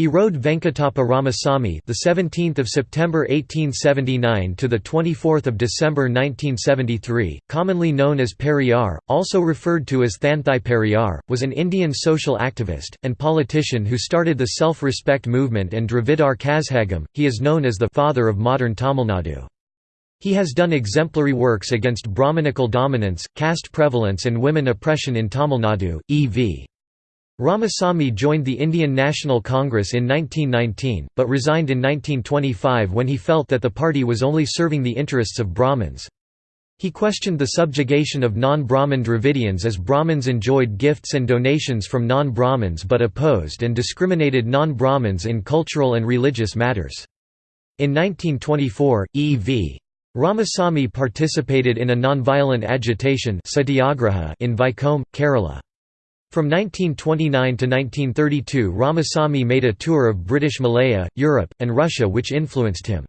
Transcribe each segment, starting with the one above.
Erode Venkatappa Ramasamy, the 17th of September 1879 to the 24th of December 1973, commonly known as Periyar, also referred to as Thanthai Periyar, was an Indian social activist and politician who started the self-respect movement and Dravidar Kazhagam. He is known as the father of modern Tamil Nadu. He has done exemplary works against Brahmanical dominance, caste prevalence and women oppression in Tamil Nadu. E.v. Ramasamy joined the Indian National Congress in 1919, but resigned in 1925 when he felt that the party was only serving the interests of Brahmins. He questioned the subjugation of non-Brahmin Dravidians as Brahmins enjoyed gifts and donations from non-Brahmins but opposed and discriminated non-Brahmins in cultural and religious matters. In 1924, E.V. Ramasamy participated in a nonviolent agitation in Vaikom, Kerala. From 1929 to 1932 Ramasamy made a tour of British Malaya, Europe, and Russia which influenced him.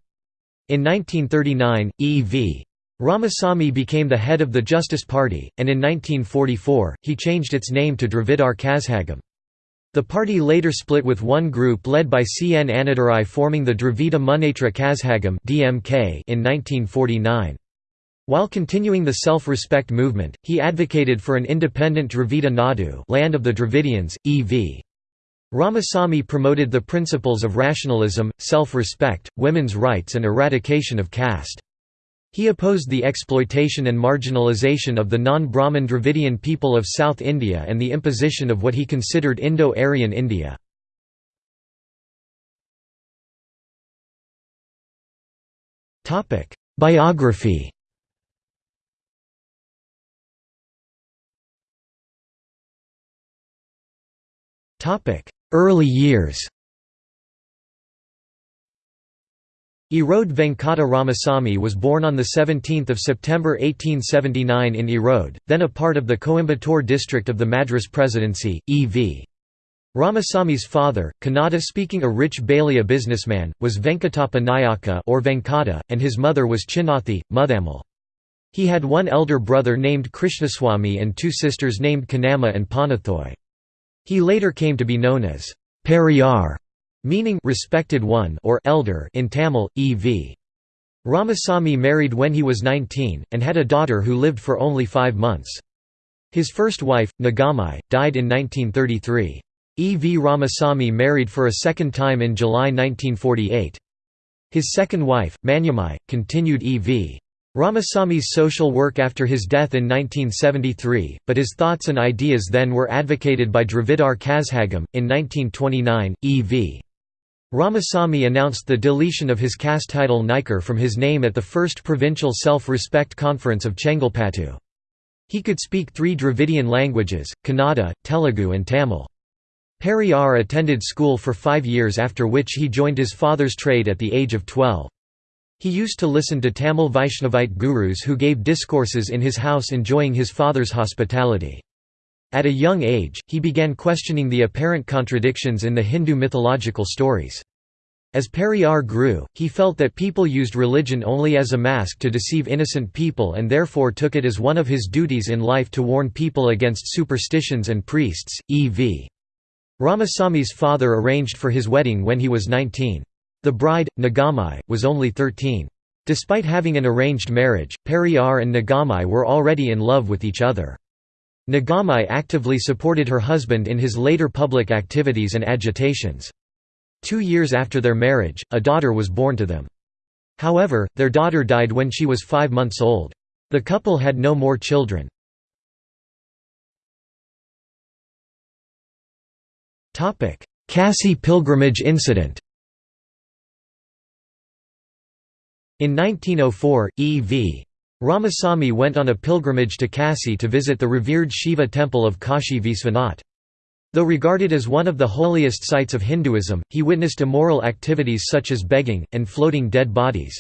In 1939, E.V. Ramasamy became the head of the Justice Party, and in 1944, he changed its name to Dravidar Kazhagam. The party later split with one group led by C. N. Annadurai forming the Dravida Munnetra Kazhagam in 1949. While continuing the self-respect movement, he advocated for an independent Dravida Nadu land of the Dravidians, e.v. Ramasamy promoted the principles of rationalism, self-respect, women's rights and eradication of caste. He opposed the exploitation and marginalization of the non-Brahmin Dravidian people of South India and the imposition of what he considered Indo-Aryan India. Biography Early years Erode Venkata Ramasamy was born on 17 September 1879 in Erode, then a part of the Coimbatore district of the Madras Presidency, E.V. Ramasamy's father, Kannada-speaking a rich Balija businessman, was Venkatappa Nayaka or Venkata, and his mother was Chinnathi, Muthamal. He had one elder brother named Krishnaswamy and two sisters named Kannamma and Panathoy. He later came to be known as Periyar, meaning respected one or elder in Tamil, e.v. Ramasamy married when he was 19, and had a daughter who lived for only five months. His first wife, Nagamai, died in 1933. E. V. Ramasamy married for a second time in July 1948. His second wife, Maniammai, continued E. V. Ramasamy's social work after his death in 1973, but his thoughts and ideas then were advocated by Dravidar Kazhagam. In 1929, E.V. Ramasamy announced the deletion of his caste title Naicker from his name at the first provincial self-respect conference of Chengalpattu. He could speak three Dravidian languages, Kannada, Telugu and Tamil. Periyar attended school for five years after which he joined his father's trade at the age of 12. He used to listen to Tamil Vaishnavite gurus who gave discourses in his house enjoying his father's hospitality. At a young age, he began questioning the apparent contradictions in the Hindu mythological stories. As Periyar grew, he felt that people used religion only as a mask to deceive innocent people and therefore took it as one of his duties in life to warn people against superstitions and priests. E.v. Ramasamy's father arranged for his wedding when he was 19. The bride, Nagamai, was only 13. Despite having an arranged marriage, Periyar and Nagamai were already in love with each other. Nagamai actively supported her husband in his later public activities and agitations. Two years after their marriage, a daughter was born to them. However, their daughter died when she was five months old. The couple had no more children. Kasi pilgrimage incident In 1904, E.V. Ramasamy went on a pilgrimage to Kasi to visit the revered Shiva temple of Kashi Visvanath. Though regarded as one of the holiest sites of Hinduism, he witnessed immoral activities such as begging, and floating dead bodies.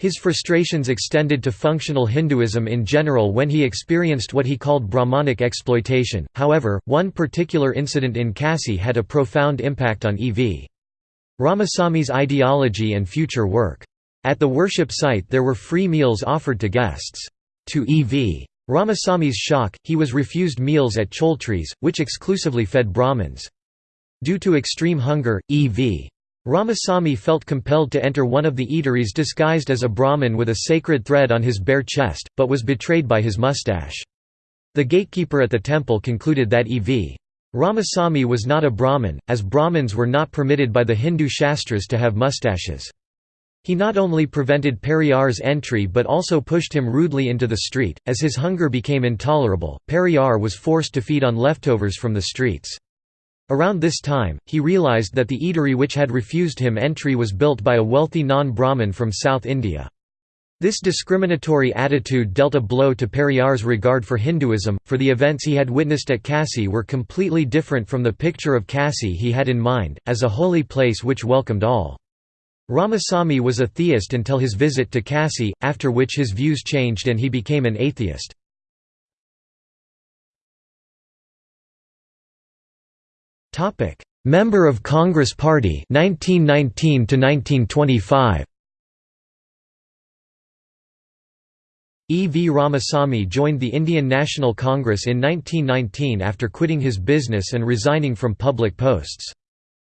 His frustrations extended to functional Hinduism in general when he experienced what he called Brahmanic exploitation. However, one particular incident in Kasi had a profound impact on E.V. Ramasamy's ideology and future work. At the worship site there were free meals offered to guests. To E.V. Ramasamy's shock, he was refused meals at choultries, which exclusively fed Brahmins. Due to extreme hunger, E.V. Ramasamy felt compelled to enter one of the eateries disguised as a Brahmin with a sacred thread on his bare chest, but was betrayed by his mustache. The gatekeeper at the temple concluded that E.V. Ramasamy was not a Brahmin, as Brahmins were not permitted by the Hindu Shastras to have mustaches. He not only prevented Periyar's entry but also pushed him rudely into the street. As his hunger became intolerable, Periyar was forced to feed on leftovers from the streets. Around this time, he realized that the eatery which had refused him entry was built by a wealthy non-Brahmin from South India. This discriminatory attitude dealt a blow to Periyar's regard for Hinduism, for the events he had witnessed at Kasi were completely different from the picture of Kasi he had in mind, as a holy place which welcomed all. Ramasamy was a theist until his visit to Kashi, after which his views changed and he became an atheist. Member of Congress Party 1919 to 1925. E. V. Ramasamy joined the Indian National Congress in 1919 after quitting his business and resigning from public posts.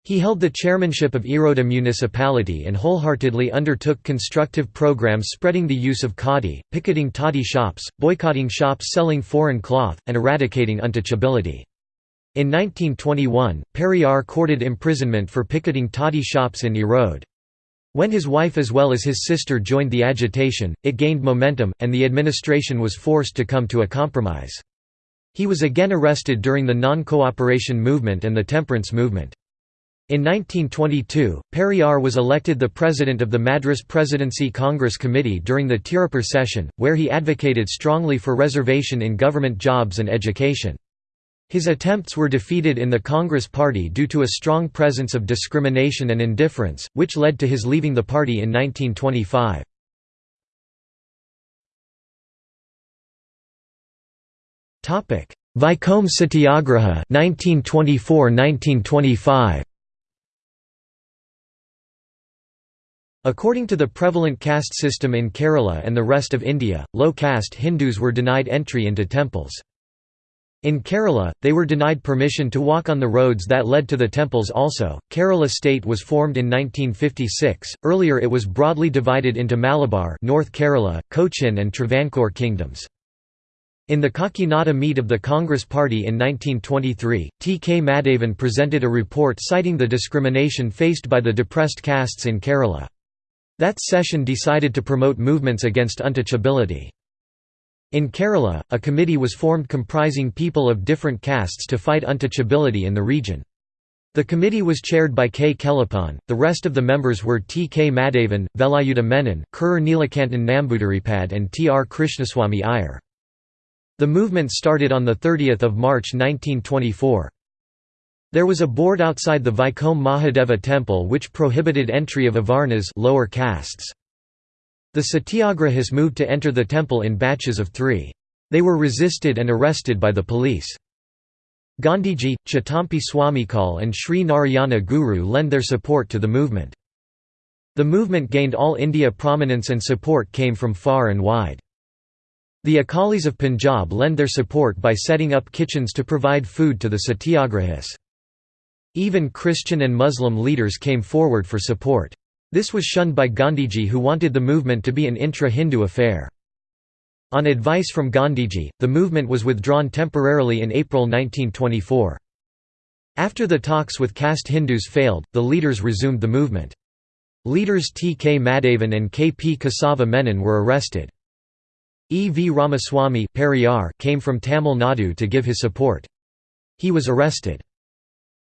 He held the chairmanship of Erode municipality and wholeheartedly undertook constructive programs spreading the use of khadi, picketing toddy shops, boycotting shops selling foreign cloth, and eradicating untouchability. In 1921, Periyar courted imprisonment for picketing toddy shops in Erode. When his wife as well as his sister joined the agitation, it gained momentum, and the administration was forced to come to a compromise. He was again arrested during the non-cooperation movement and the temperance movement. In 1922, Periyar was elected the president of the Madras Presidency Congress Committee during the Tirupur session, where he advocated strongly for reservation in government jobs and education. His attempts were defeated in the Congress Party due to a strong presence of discrimination and indifference, which led to his leaving the party in 1925. Vaikom Satyagraha 1924–1925 According to the prevalent caste system in Kerala and the rest of India, low-caste Hindus were denied entry into temples. In Kerala, they were denied permission to walk on the roads that led to the temples also. Kerala state was formed in 1956. Earlier it was broadly divided into Malabar, North Kerala, Cochin and Travancore kingdoms. In the Kakinada meet of the Congress Party in 1923, T. K. Madhavan presented a report citing the discrimination faced by the depressed castes in Kerala. That session decided to promote movements against untouchability. In Kerala, a committee was formed comprising people of different castes to fight untouchability in the region. The committee was chaired by K. Kelappan, the rest of the members were T. K. Madhavan, Velayuda Menon, Kurur Neelakantan Nambudiripad and T. R. Krishnaswamy Iyer. The movement started on 30 March 1924. There was a board outside the Vaikom Mahadeva temple which prohibited entry of Avarnas lower castes. The satyagrahis moved to enter the temple in batches of three. They were resisted and arrested by the police. Gandhiji, Chatampi Swamikal and Sri Narayana Guru lend their support to the movement. The movement gained all India prominence and support came from far and wide. The Akalis of Punjab lend their support by setting up kitchens to provide food to the satyagrahis. Even Christian and Muslim leaders came forward for support. This was shunned by Gandhiji who wanted the movement to be an intra-Hindu affair. On advice from Gandhiji, the movement was withdrawn temporarily in April 1924. After the talks with caste Hindus failed, the leaders resumed the movement. Leaders T. K. Madhavan and K. P. Kesava Menon were arrested. E. V. Ramaswamy came from Tamil Nadu to give his support. He was arrested.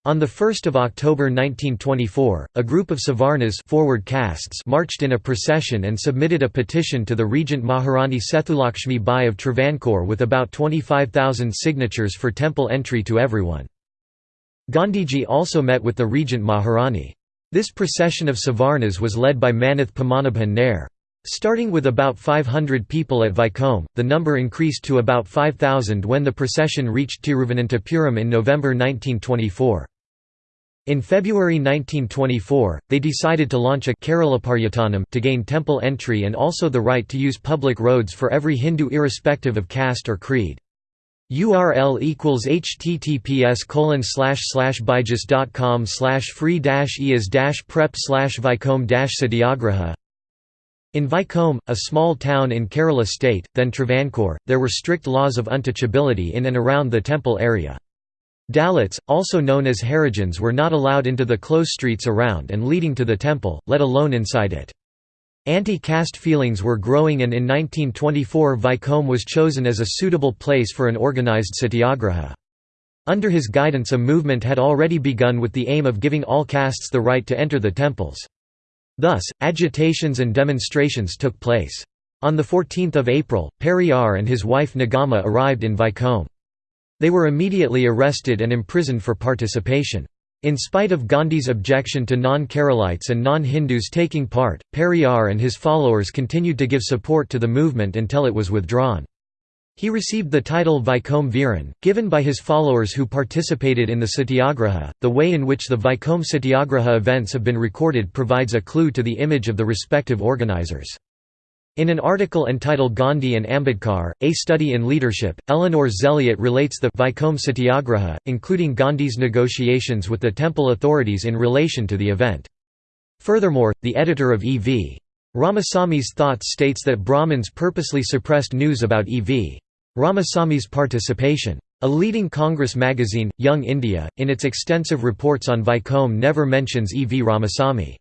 On 1 October 1924, a group of Savarnas forward castes marched in a procession and submitted a petition to the regent Maharani Sethulakshmi Bai of Travancore with about 25,000 signatures for temple entry to everyone. Gandhiji also met with the regent Maharani. This procession of Savarnas was led by Manath Padmanabhan Nair. Starting with about 500 people at Vaikom, the number increased to about 5,000 when the procession reached Tiruvananthapuram in November 1924. In February 1924, they decided to launch a Keralaparyatanam to gain temple entry and also the right to use public roads for every Hindu irrespective of caste or creed. URL equals https colon slash slash byju's.com slash free dash eas prep slash Vaikom dash satyagraha In Vaikom, a small town in Kerala state, then Travancore, there were strict laws of untouchability in and around the temple area. Dalits, also known as Harijans were not allowed into the close streets around and leading to the temple, let alone inside it. Anti-caste feelings were growing and in 1924 Vaikom was chosen as a suitable place for an organized satyagraha. Under his guidance a movement had already begun with the aim of giving all castes the right to enter the temples. Thus, agitations and demonstrations took place. On 14 April, Periyar and his wife Nagama arrived in Vaikom. They were immediately arrested and imprisoned for participation. In spite of Gandhi's objection to non-Keralites and non-Hindus taking part, Periyar and his followers continued to give support to the movement until it was withdrawn. He received the title Vaikom Veerar, given by his followers who participated in the Satyagraha. The way in which the Vaikom Satyagraha events have been recorded provides a clue to the image of the respective organizers. In an article entitled Gandhi and Ambedkar, A Study in Leadership, Eleanor Zelliot relates the Vaikom Satyagraha, including Gandhi's negotiations with the temple authorities in relation to the event. Furthermore, the editor of E.V. Ramasami's thoughts states that Brahmins purposely suppressed news about E.V. Ramasami's participation. A leading Congress magazine, Young India, in its extensive reports on Vaikom never mentions E. V. Ramasamy.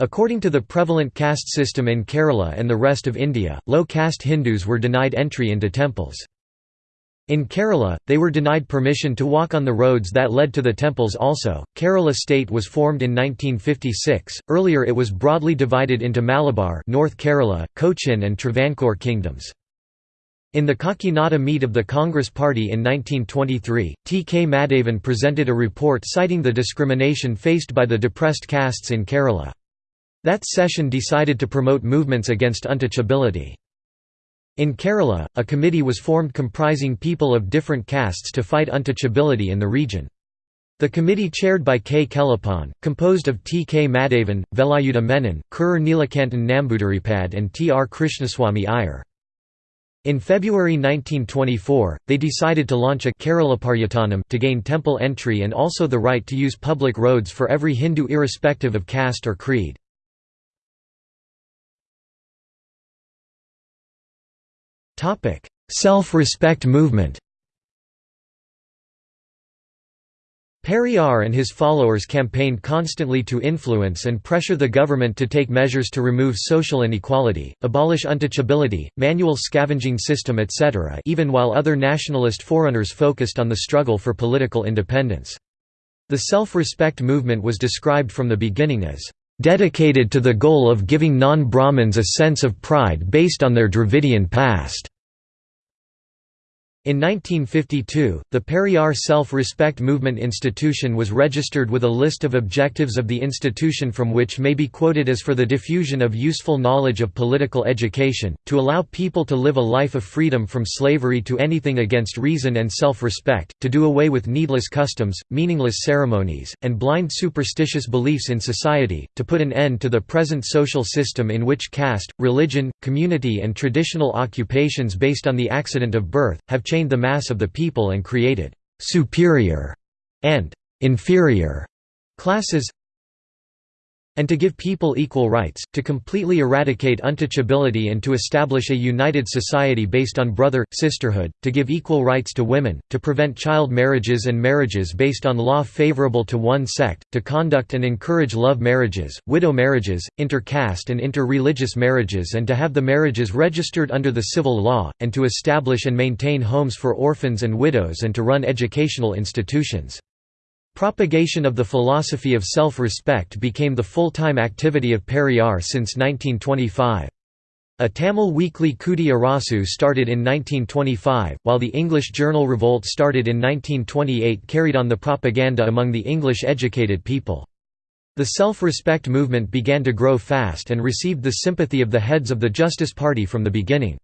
According to the prevalent caste system in Kerala and the rest of India, low-caste Hindus were denied entry into temples. In Kerala, they were denied permission to walk on the roads that led to the temples also. Kerala state was formed in 1956. Earlier it was broadly divided into Malabar, North Kerala, Cochin and Travancore kingdoms. In the Kakinada meet of the Congress Party in 1923, T. K. Madhavan presented a report citing the discrimination faced by the depressed castes in Kerala. That session decided to promote movements against untouchability. In Kerala, a committee was formed comprising people of different castes to fight untouchability in the region. The committee chaired by K. Kelappan, composed of T. K. Madhavan, Velayuda Menon, Kurur Neelakantan Nambudiripad and T. R. Krishnaswamy Iyer. In February 1924, they decided to launch a Keralaparyatanam to gain temple entry and also the right to use public roads for every Hindu irrespective of caste or creed. Self-respect movement Periyar and his followers campaigned constantly to influence and pressure the government to take measures to remove social inequality, abolish untouchability, manual scavenging system etc. even while other nationalist forerunners focused on the struggle for political independence. The self-respect movement was described from the beginning as dedicated to the goal of giving non-Brahmins a sense of pride based on their Dravidian past. In 1952, the Periyar Self-Respect Movement Institution was registered with a list of objectives of the institution from which may be quoted as for the diffusion of useful knowledge of political education, to allow people to live a life of freedom from slavery to anything against reason and self-respect, to do away with needless customs, meaningless ceremonies, and blind superstitious beliefs in society, to put an end to the present social system in which caste, religion, community and traditional occupations based on the accident of birth, have changed the mass of the people and created «superior» and «inferior» classes and to give people equal rights, to completely eradicate untouchability and to establish a united society based on brother, sisterhood, to give equal rights to women, to prevent child marriages and marriages based on law favorable to one sect, to conduct and encourage love marriages, widow marriages, inter-caste and inter-religious marriages and to have the marriages registered under the civil law, and to establish and maintain homes for orphans and widows and to run educational institutions. Propagation of the philosophy of self-respect became the full-time activity of Periyar since 1925. A Tamil weekly Kudi Arasu started in 1925, while the English journal Revolt started in 1928 carried on the propaganda among the English-educated people. The self-respect movement began to grow fast and received the sympathy of the heads of the Justice Party from the beginning.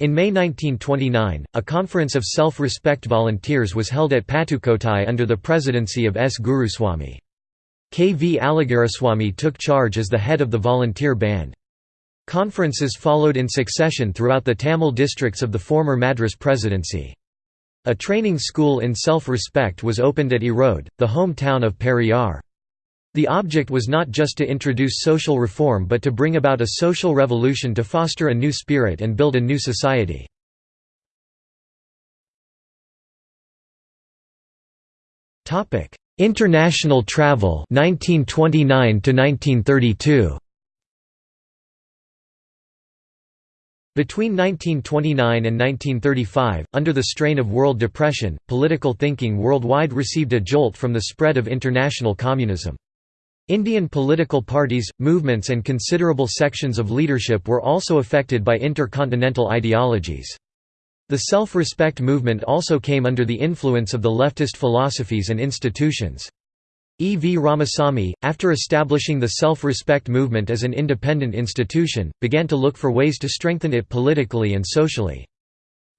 In May 1929, a conference of self-respect volunteers was held at Patukottai under the presidency of S. Guruswamy. K. V. Alagaraswamy took charge as the head of the volunteer band. Conferences followed in succession throughout the Tamil districts of the former Madras presidency. A training school in self-respect was opened at Erode, the hometown of Periyar. The object was not just to introduce social reform but to bring about a social revolution to foster a new spirit and build a new society. International travel 1929 to 1932 Between 1929 and 1935, under the strain of world depression, political thinking worldwide received a jolt from the spread of international communism. Indian political parties, movements and considerable sections of leadership were also affected by intercontinental ideologies. The self-respect movement also came under the influence of the leftist philosophies and institutions. E. V. Ramasamy, after establishing the self-respect movement as an independent institution, began to look for ways to strengthen it politically and socially.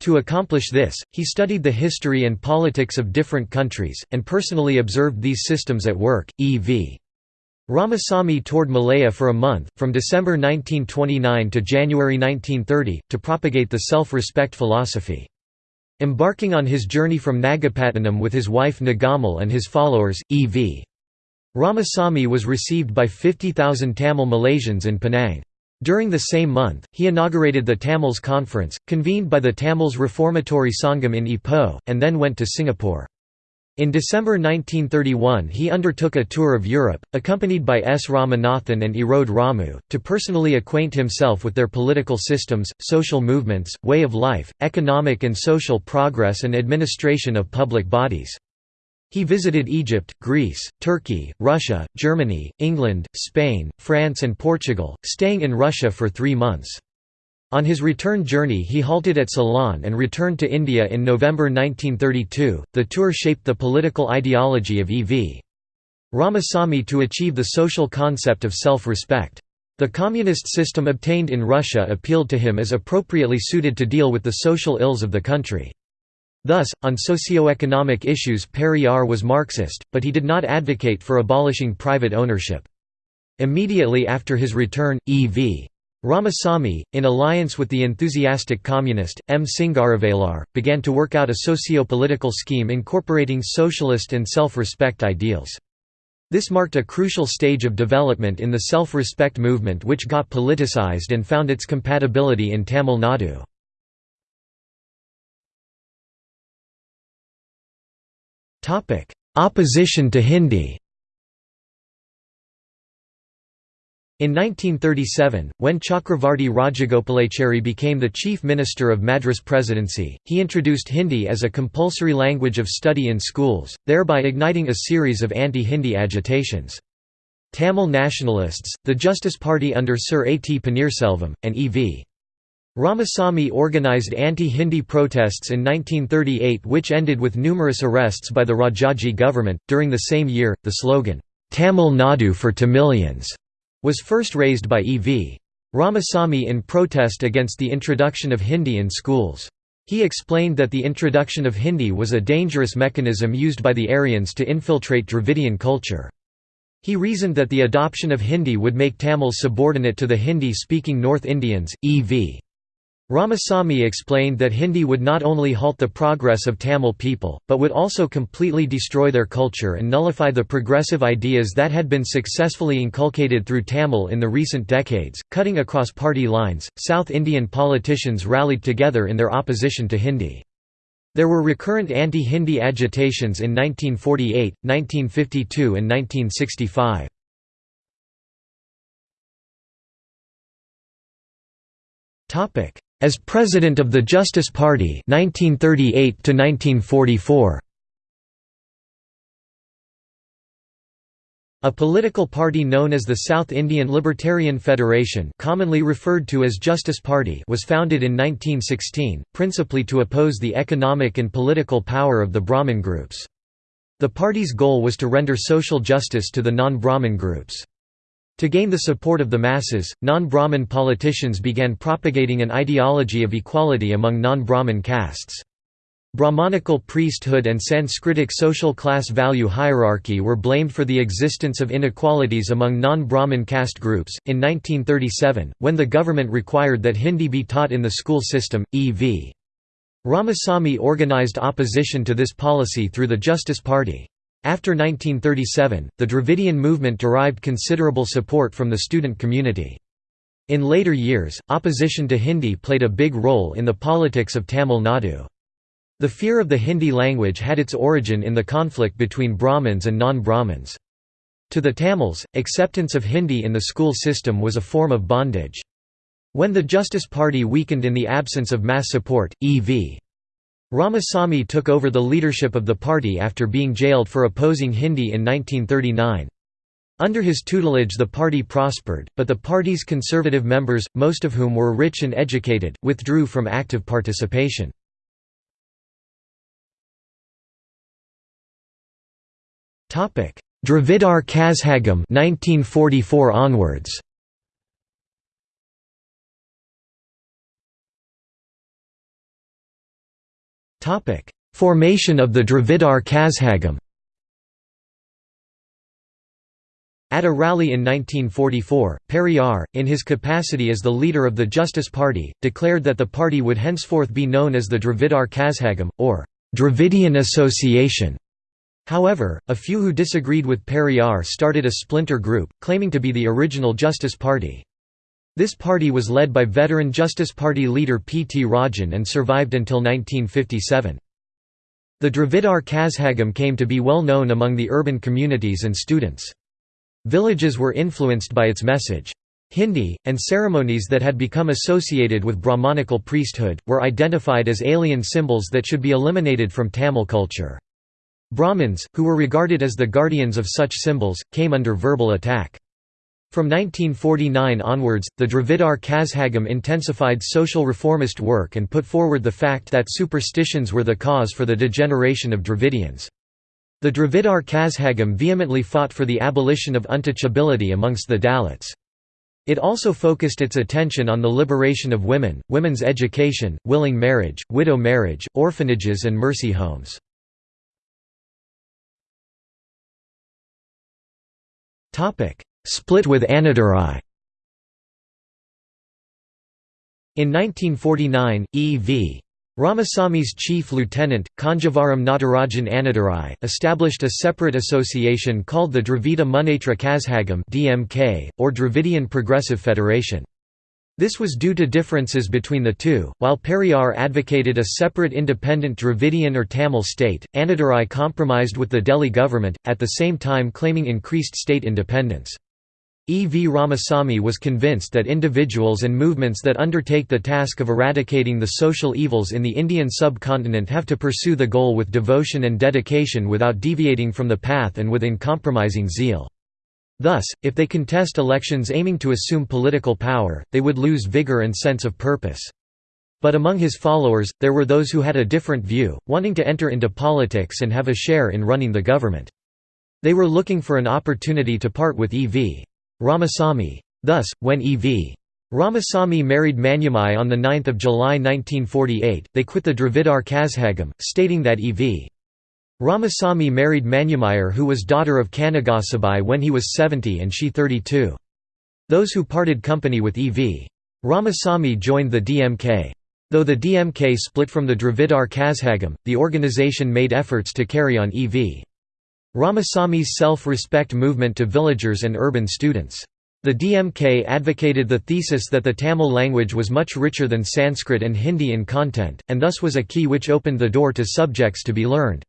To accomplish this, he studied the history and politics of different countries, and personally observed these systems at work. E. V. Ramasamy toured Malaya for a month, from December 1929 to January 1930, to propagate the self-respect philosophy. Embarking on his journey from Nagapattinam with his wife Nagamal and his followers, E.V. Ramasamy was received by 50,000 Tamil Malaysians in Penang. During the same month, he inaugurated the Tamils Conference, convened by the Tamils Reformatory Sangam in Ipoh, and then went to Singapore. In December 1931 he undertook a tour of Europe, accompanied by S. Ramanathan and Erode Ramu, to personally acquaint himself with their political systems, social movements, way of life, economic and social progress and administration of public bodies. He visited Egypt, Greece, Turkey, Russia, Germany, England, Spain, France and Portugal, staying in Russia for three months. On his return journey he halted at Ceylon and returned to India in November 1932. The tour shaped the political ideology of E.V. Ramasamy to achieve the social concept of self-respect. The communist system obtained in Russia appealed to him as appropriately suited to deal with the social ills of the country. Thus, on socio-economic issues Periyar was Marxist, but he did not advocate for abolishing private ownership. Immediately after his return, E.V. Ramasamy, in alliance with the enthusiastic communist, M. Singaravelar, began to work out a socio-political scheme incorporating socialist and self-respect ideals. This marked a crucial stage of development in the self-respect movement which got politicized and found its compatibility in Tamil Nadu. Opposition to Hindi In 1937, when Chakravarti Rajagopalachari became the chief minister of Madras Presidency, he introduced Hindi as a compulsory language of study in schools, thereby igniting a series of anti-Hindi agitations. Tamil nationalists, the Justice Party under Sir A. T. Panneerselvam, and E.V. Ramasamy organized anti-Hindi protests in 1938 which ended with numerous arrests by the Rajaji government. During the same year, the slogan, Tamil Nadu for Tamilians was first raised by E.V. Ramasamy in protest against the introduction of Hindi in schools. He explained that the introduction of Hindi was a dangerous mechanism used by the Aryans to infiltrate Dravidian culture. He reasoned that the adoption of Hindi would make Tamils subordinate to the Hindi-speaking North Indians, e.v. Ramasamy explained that Hindi would not only halt the progress of Tamil people, but would also completely destroy their culture and nullify the progressive ideas that had been successfully inculcated through Tamil in the recent decades. Cutting across party lines, South Indian politicians rallied together in their opposition to Hindi. There were recurrent anti Hindi agitations in 1948, 1952, and 1965. Topic as President of the Justice Party 1938 1944. A political party known as the South Indian Liberal Federation commonly referred to as Justice Party was founded in 1916, principally to oppose the economic and political power of the Brahmin groups. The party's goal was to render social justice to the non-Brahmin groups. To gain the support of the masses, non-Brahmin politicians began propagating an ideology of equality among non-Brahmin castes. Brahmanical priesthood and Sanskritic social class value hierarchy were blamed for the existence of inequalities among non-Brahmin caste groups. In 1937, when the government required that Hindi be taught in the school system, E.V. Ramasamy organized opposition to this policy through the Justice Party. After 1937, the Dravidian movement derived considerable support from the student community. In later years, opposition to Hindi played a big role in the politics of Tamil Nadu. The fear of the Hindi language had its origin in the conflict between Brahmins and non-Brahmins. To the Tamils, acceptance of Hindi in the school system was a form of bondage. When the Justice Party weakened in the absence of mass support, E.V. Ramasamy took over the leadership of the party after being jailed for opposing Hindi in 1939. Under his tutelage the party prospered, but the party's conservative members, most of whom were rich and educated, withdrew from active participation. Dravidar Kazhagam 1944 onwards. Topic: Formation of the Dravidar Kazhagam. At a rally in 1944, Periyar, in his capacity as the leader of the Justice Party, declared that the party would henceforth be known as the Dravidar Kazhagam, or Dravidian Association. However, a few who disagreed with Periyar started a splinter group, claiming to be the original Justice Party. This party was led by veteran Justice Party leader P. T. Rajan and survived until 1957. The Dravidar Kazhagam came to be well known among the urban communities and students. Villages were influenced by its message. Hindi, and ceremonies that had become associated with Brahmanical priesthood, were identified as alien symbols that should be eliminated from Tamil culture. Brahmins, who were regarded as the guardians of such symbols, came under verbal attack. From 1949 onwards, the Dravidar Kazhagam intensified social reformist work and put forward the fact that superstitions were the cause for the degeneration of Dravidians. The Dravidar Kazhagam vehemently fought for the abolition of untouchability amongst the Dalits. It also focused its attention on the liberation of women, women's education, willing marriage, widow marriage, orphanages and mercy homes. Split with Annadurai In 1949, E.V. Ramasamy's chief lieutenant, Kanjeevaram Natarajan Annadurai, established a separate association called the Dravida Munnetra Kazhagam (DMK), or Dravidian Progressive Federation. This was due to differences between the two. While Periyar advocated a separate independent Dravidian or Tamil state, Annadurai compromised with the Delhi government, at the same time claiming increased state independence. E. V. Ramasamy was convinced that individuals and movements that undertake the task of eradicating the social evils in the Indian subcontinent have to pursue the goal with devotion and dedication without deviating from the path and with uncompromising zeal. Thus, if they contest elections aiming to assume political power, they would lose vigor and sense of purpose. But among his followers, there were those who had a different view, wanting to enter into politics and have a share in running the government. They were looking for an opportunity to part with E.V. Ramasamy. Thus, when E.V. Ramasamy married Maniammai on 9 July 1948, they quit the Dravidar Kazhagam, stating that E.V. Ramasamy married Manyumayar who was daughter of Kanagasabhai when he was 70 and she 32. Those who parted company with E.V. Ramasamy joined the DMK. Though the DMK split from the Dravidar Kazhagam, the organization made efforts to carry on E.V. Ramasamy's self-respect movement to villagers and urban students. The DMK advocated the thesis that the Tamil language was much richer than Sanskrit and Hindi in content, and thus was a key which opened the door to subjects to be learned.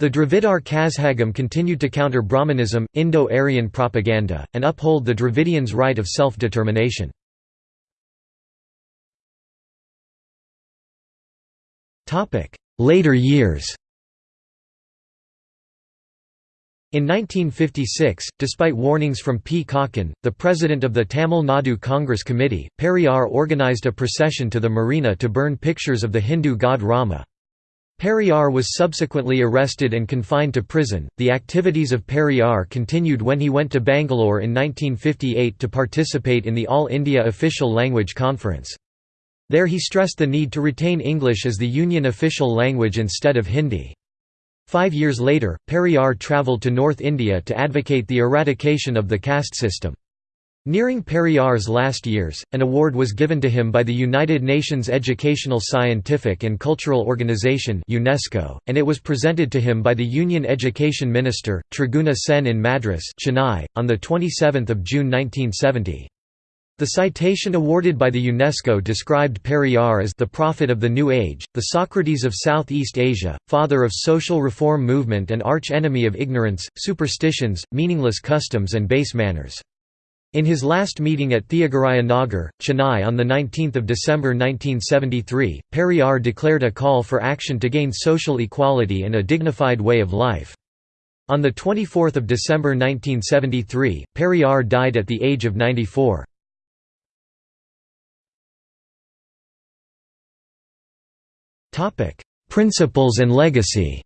The Dravidar Kazhagam continued to counter Brahmanism, Indo-Aryan propaganda, and uphold the Dravidians' right of self-determination. Later years In 1956, despite warnings from P. Kakkan, the president of the Tamil Nadu Congress Committee, Periyar organized a procession to the marina to burn pictures of the Hindu god Rama. Periyar was subsequently arrested and confined to prison. The activities of Periyar continued when he went to Bangalore in 1958 to participate in the All India Official Language Conference. There he stressed the need to retain English as the union official language instead of Hindi. Five years later, Periyar travelled to North India to advocate the eradication of the caste system. Nearing Periyar's last years, an award was given to him by the United Nations Educational Scientific and Cultural Organization UNESCO, and it was presented to him by the Union Education Minister, Triguna Sen in Madras Chennai, on 27 June 1970. The citation awarded by the UNESCO described Periyar as the prophet of the New Age, the Socrates of Southeast Asia, father of social reform movement and arch-enemy of ignorance, superstitions, meaningless customs and base manners. In his last meeting at Theagaraya Nagar, Chennai on 19 December 1973, Periyar declared a call for action to gain social equality and a dignified way of life. On 24 December 1973, Periyar died at the age of 94. Principles and legacy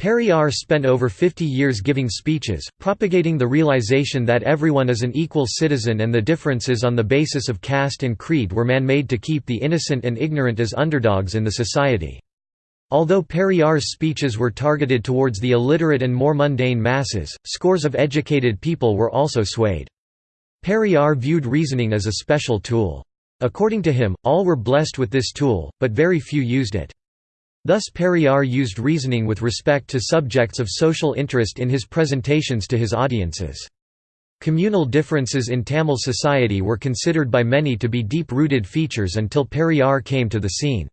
Periyar spent over 50 years giving speeches, propagating the realization that everyone is an equal citizen and the differences on the basis of caste and creed were man-made to keep the innocent and ignorant as underdogs in the society. Although Periyar's speeches were targeted towards the illiterate and more mundane masses, scores of educated people were also swayed. Periyar viewed reasoning as a special tool. According to him, all were blessed with this tool, but very few used it. Thus Periyar used reasoning with respect to subjects of social interest in his presentations to his audiences. Communal differences in Tamil society were considered by many to be deep-rooted features until Periyar came to the scene.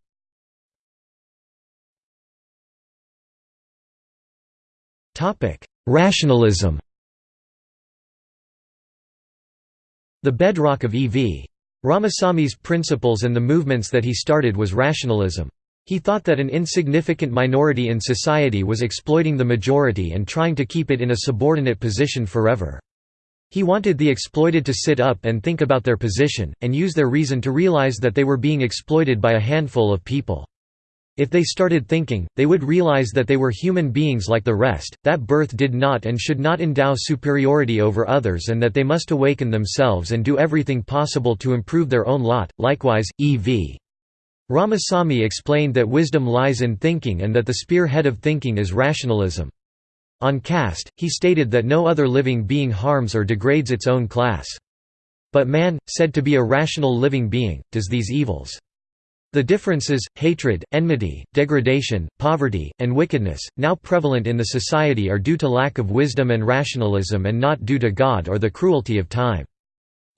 Rationalism The bedrock of E.V. Ramasami's principles and the movements that he started was rationalism. He thought that an insignificant minority in society was exploiting the majority and trying to keep it in a subordinate position forever. He wanted the exploited to sit up and think about their position, and use their reason to realize that they were being exploited by a handful of people. If they started thinking, they would realize that they were human beings like the rest, that birth did not and should not endow superiority over others and that they must awaken themselves and do everything possible to improve their own lot. Likewise, E.V. Ramasamy explained that wisdom lies in thinking and that the spearhead of thinking is rationalism. On caste, he stated that no other living being harms or degrades its own class. But man, said to be a rational living being, does these evils. The differences, hatred, enmity, degradation, poverty, and wickedness, now prevalent in the society are due to lack of wisdom and rationalism and not due to God or the cruelty of time.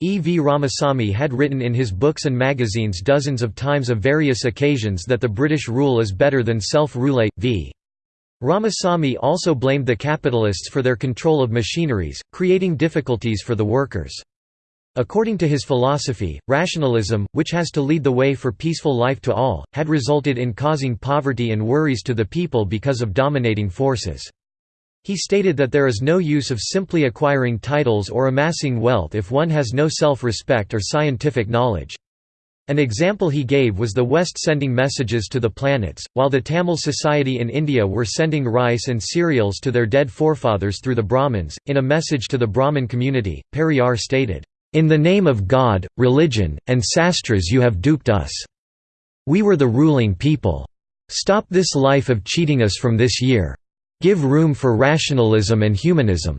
E. V. Ramasamy had written in his books and magazines dozens of times of various occasions that the British rule is better than self-rule. V. Ramasamy also blamed the capitalists for their control of machineries, creating difficulties for the workers. According to his philosophy, rationalism, which has to lead the way for peaceful life to all, had resulted in causing poverty and worries to the people because of dominating forces. He stated that there is no use of simply acquiring titles or amassing wealth if one has no self-respect or scientific knowledge. An example he gave was the West sending messages to the planets, while the Tamil society in India were sending rice and cereals to their dead forefathers through the Brahmins. In a message to the Brahmin community, Periyar stated, In the name of God, religion, and sastras you have duped us. We were the ruling people. Stop this life of cheating us from this year. Give room for rationalism and humanism."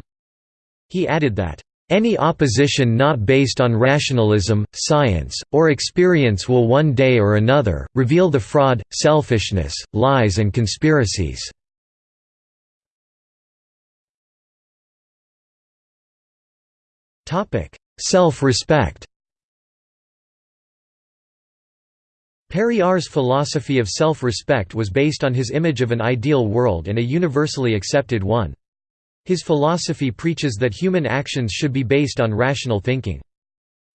He added that, "...any opposition not based on rationalism, science, or experience will one day or another, reveal the fraud, selfishness, lies and conspiracies." Self-respect Periyar's philosophy of self-respect was based on his image of an ideal world and a universally accepted one. His philosophy preaches that human actions should be based on rational thinking.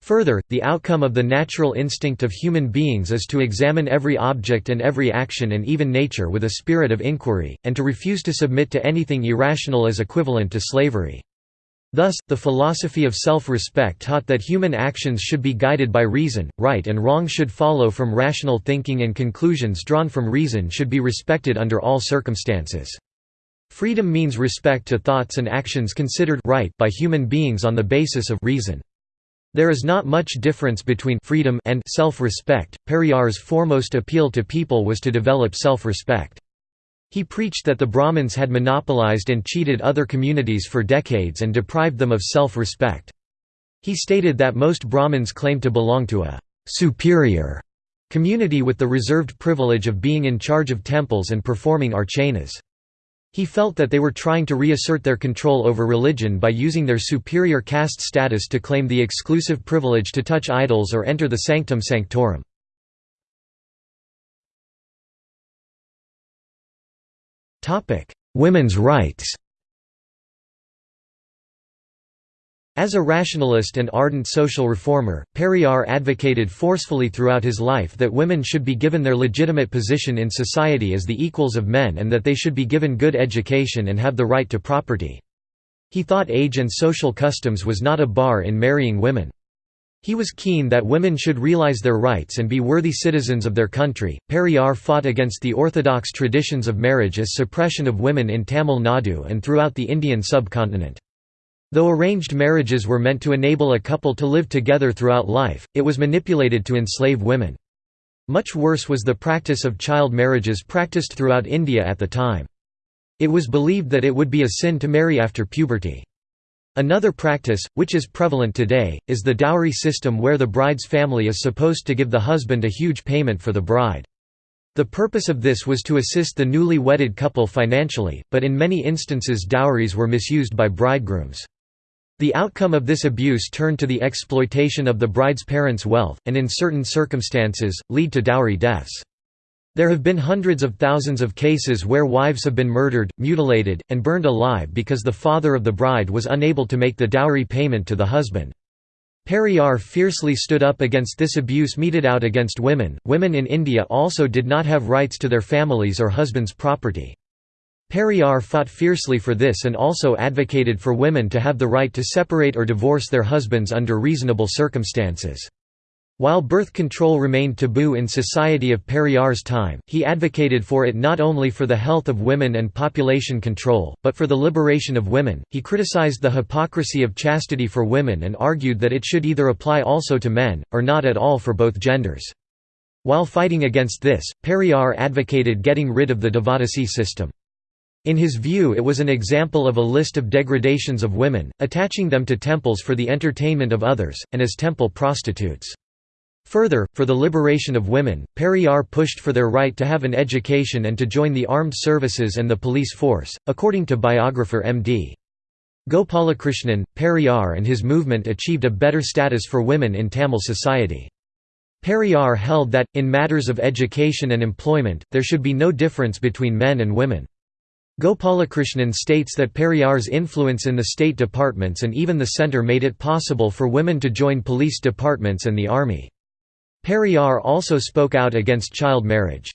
Further, the outcome of the natural instinct of human beings is to examine every object and every action and even nature with a spirit of inquiry, and to refuse to submit to anything irrational as equivalent to slavery. Thus, the philosophy of self-respect taught that human actions should be guided by reason, right and wrong should follow from rational thinking and conclusions drawn from reason should be respected under all circumstances. Freedom means respect to thoughts and actions considered right by human beings on the basis of reason. There is not much difference between freedom and self-respect. Periyar's foremost appeal to people was to develop self-respect. He preached that the Brahmins had monopolized and cheated other communities for decades and deprived them of self-respect. He stated that most Brahmins claimed to belong to a «superior» community with the reserved privilege of being in charge of temples and performing archanas. He felt that they were trying to reassert their control over religion by using their superior caste status to claim the exclusive privilege to touch idols or enter the sanctum sanctorum. Women's rights As a rationalist and ardent social reformer, Periyar advocated forcefully throughout his life that women should be given their legitimate position in society as the equals of men and that they should be given good education and have the right to property. He thought age and social customs was not a bar in marrying women. He was keen that women should realize their rights and be worthy citizens of their country. Periyar fought against the orthodox traditions of marriage as suppression of women in Tamil Nadu and throughout the Indian subcontinent. Though arranged marriages were meant to enable a couple to live together throughout life, it was manipulated to enslave women. Much worse was the practice of child marriages practiced throughout India at the time. It was believed that it would be a sin to marry after puberty. Another practice, which is prevalent today, is the dowry system where the bride's family is supposed to give the husband a huge payment for the bride. The purpose of this was to assist the newly wedded couple financially, but in many instances dowries were misused by bridegrooms. The outcome of this abuse turned to the exploitation of the bride's parents' wealth, and in certain circumstances, lead to dowry deaths. There have been hundreds of thousands of cases where wives have been murdered, mutilated, and burned alive because the father of the bride was unable to make the dowry payment to the husband. Periyar fiercely stood up against this abuse meted out against women. Women in India also did not have rights to their families or husbands' property. Periyar fought fiercely for this and also advocated for women to have the right to separate or divorce their husbands under reasonable circumstances. While birth control remained taboo in society of Periyar's time, he advocated for it not only for the health of women and population control, but for the liberation of women. He criticized the hypocrisy of chastity for women and argued that it should either apply also to men, or not at all for both genders. While fighting against this, Periyar advocated getting rid of the Devadasi system. In his view it was an example of a list of degradations of women, attaching them to temples for the entertainment of others, and as temple prostitutes. Further, for the liberation of women, Periyar pushed for their right to have an education and to join the armed services and the police force, according to biographer M.D. Gopalakrishnan, Periyar and his movement achieved a better status for women in Tamil society. Periyar held that, in matters of education and employment, there should be no difference between men and women. Gopalakrishnan states that Periyar's influence in the state departments and even the centre made it possible for women to join police departments and the army. Periyar also spoke out against child marriage.